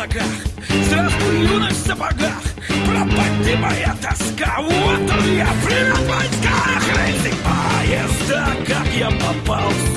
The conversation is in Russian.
облаках Здравствуй, юность в сапогах. Пропади моя тоска. Вот он я, привет, войска Рейсинг поезда Как я попал в